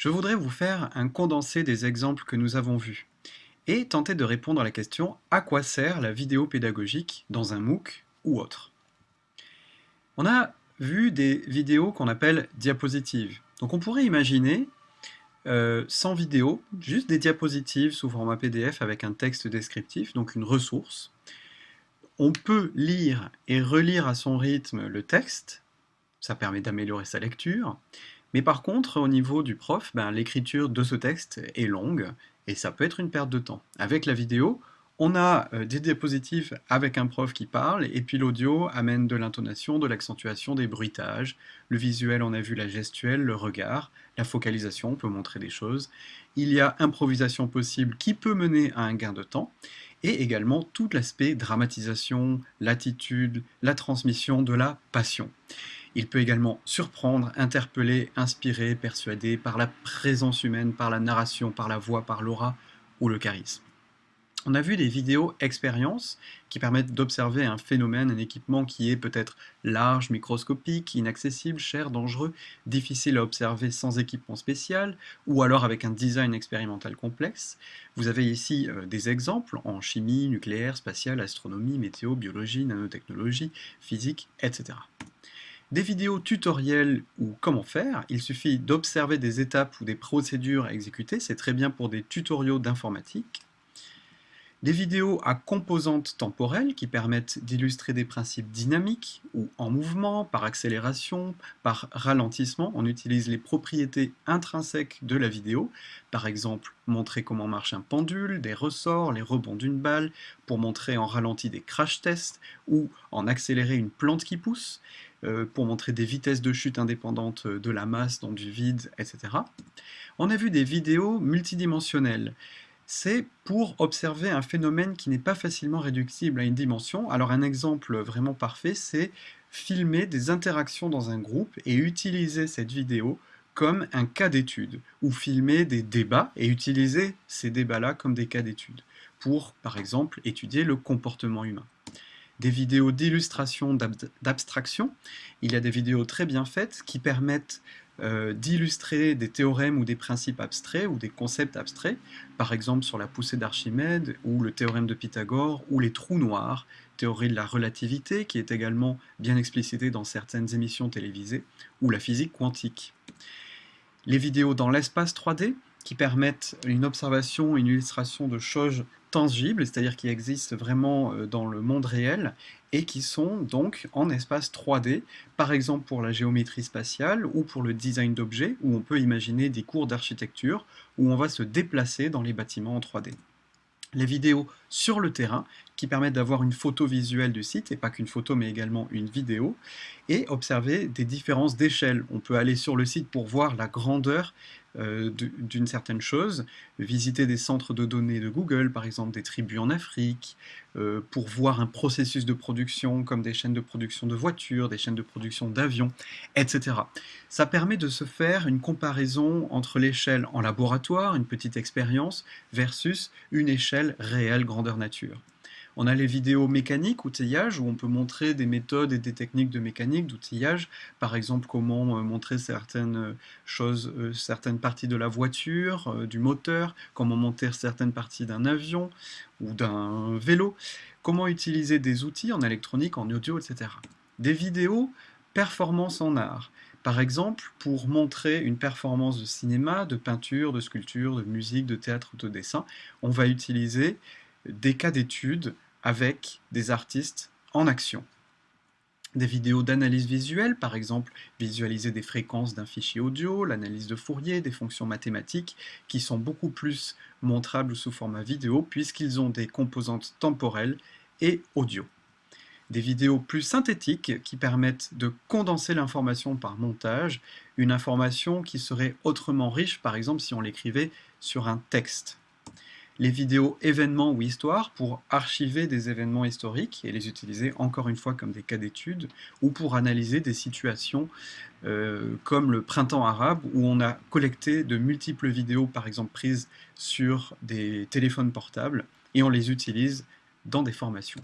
Je voudrais vous faire un condensé des exemples que nous avons vus et tenter de répondre à la question à quoi sert la vidéo pédagogique dans un MOOC ou autre? On a vu des vidéos qu'on appelle diapositives. Donc on pourrait imaginer euh, sans vidéo, juste des diapositives sous format PDF avec un texte descriptif, donc une ressource. On peut lire et relire à son rythme le texte, ça permet d'améliorer sa lecture, mais par contre, au niveau du prof, ben, l'écriture de ce texte est longue, et ça peut être une perte de temps. Avec la vidéo, on a euh, des diapositives avec un prof qui parle, et puis l'audio amène de l'intonation, de l'accentuation, des bruitages. Le visuel, on a vu la gestuelle, le regard, la focalisation, on peut montrer des choses. Il y a improvisation possible qui peut mener à un gain de temps, et également tout l'aspect dramatisation, l'attitude, la transmission de la passion. Il peut également surprendre, interpeller, inspirer, persuader par la présence humaine, par la narration, par la voix, par l'aura ou le charisme. On a vu des vidéos expériences qui permettent d'observer un phénomène, un équipement qui est peut-être large, microscopique, inaccessible, cher, dangereux, difficile à observer sans équipement spécial, ou alors avec un design expérimental complexe. Vous avez ici euh, des exemples en chimie, nucléaire, spatiale, astronomie, météo, biologie, nanotechnologie, physique, etc. Des vidéos tutoriels ou comment faire, il suffit d'observer des étapes ou des procédures à exécuter, c'est très bien pour des tutoriaux d'informatique. Des vidéos à composantes temporelles qui permettent d'illustrer des principes dynamiques ou en mouvement, par accélération, par ralentissement. On utilise les propriétés intrinsèques de la vidéo, par exemple montrer comment marche un pendule, des ressorts, les rebonds d'une balle, pour montrer en ralenti des crash tests ou en accélérer une plante qui pousse, pour montrer des vitesses de chute indépendantes de la masse dans du vide, etc. On a vu des vidéos multidimensionnelles c'est pour observer un phénomène qui n'est pas facilement réductible à une dimension. Alors un exemple vraiment parfait, c'est filmer des interactions dans un groupe et utiliser cette vidéo comme un cas d'étude, ou filmer des débats et utiliser ces débats-là comme des cas d'étude, pour, par exemple, étudier le comportement humain. Des vidéos d'illustration, d'abstraction, il y a des vidéos très bien faites qui permettent euh, d'illustrer des théorèmes ou des principes abstraits ou des concepts abstraits, par exemple sur la poussée d'Archimède ou le théorème de Pythagore ou les trous noirs, théorie de la relativité qui est également bien explicitée dans certaines émissions télévisées, ou la physique quantique. Les vidéos dans l'espace 3D qui permettent une observation, une illustration de choses tangibles, c'est-à-dire qui existent vraiment euh, dans le monde réel, et qui sont donc en espace 3D, par exemple pour la géométrie spatiale ou pour le design d'objets, où on peut imaginer des cours d'architecture, où on va se déplacer dans les bâtiments en 3D les vidéos sur le terrain qui permettent d'avoir une photo visuelle du site, et pas qu'une photo mais également une vidéo, et observer des différences d'échelle. On peut aller sur le site pour voir la grandeur euh, d'une certaine chose, visiter des centres de données de Google, par exemple des tribus en Afrique, euh, pour voir un processus de production comme des chaînes de production de voitures, des chaînes de production d'avions, etc. Ça permet de se faire une comparaison entre l'échelle en laboratoire, une petite expérience, versus une échelle réelle grandeur nature. On a les vidéos mécaniques, outillage, où on peut montrer des méthodes et des techniques de mécanique, d'outillage, par exemple comment euh, montrer certaines choses, euh, certaines parties de la voiture, euh, du moteur, comment monter certaines parties d'un avion ou d'un vélo, comment utiliser des outils en électronique, en audio, etc. Des vidéos performance en art, par exemple, pour montrer une performance de cinéma, de peinture, de sculpture, de musique, de théâtre ou de dessin, on va utiliser des cas d'études avec des artistes en action. Des vidéos d'analyse visuelle, par exemple visualiser des fréquences d'un fichier audio, l'analyse de Fourier, des fonctions mathématiques, qui sont beaucoup plus montrables sous format vidéo puisqu'ils ont des composantes temporelles et audio. Des vidéos plus synthétiques qui permettent de condenser l'information par montage, une information qui serait autrement riche, par exemple si on l'écrivait sur un texte les vidéos événements ou histoires pour archiver des événements historiques et les utiliser encore une fois comme des cas d'étude ou pour analyser des situations euh, comme le printemps arabe où on a collecté de multiples vidéos par exemple prises sur des téléphones portables et on les utilise dans des formations.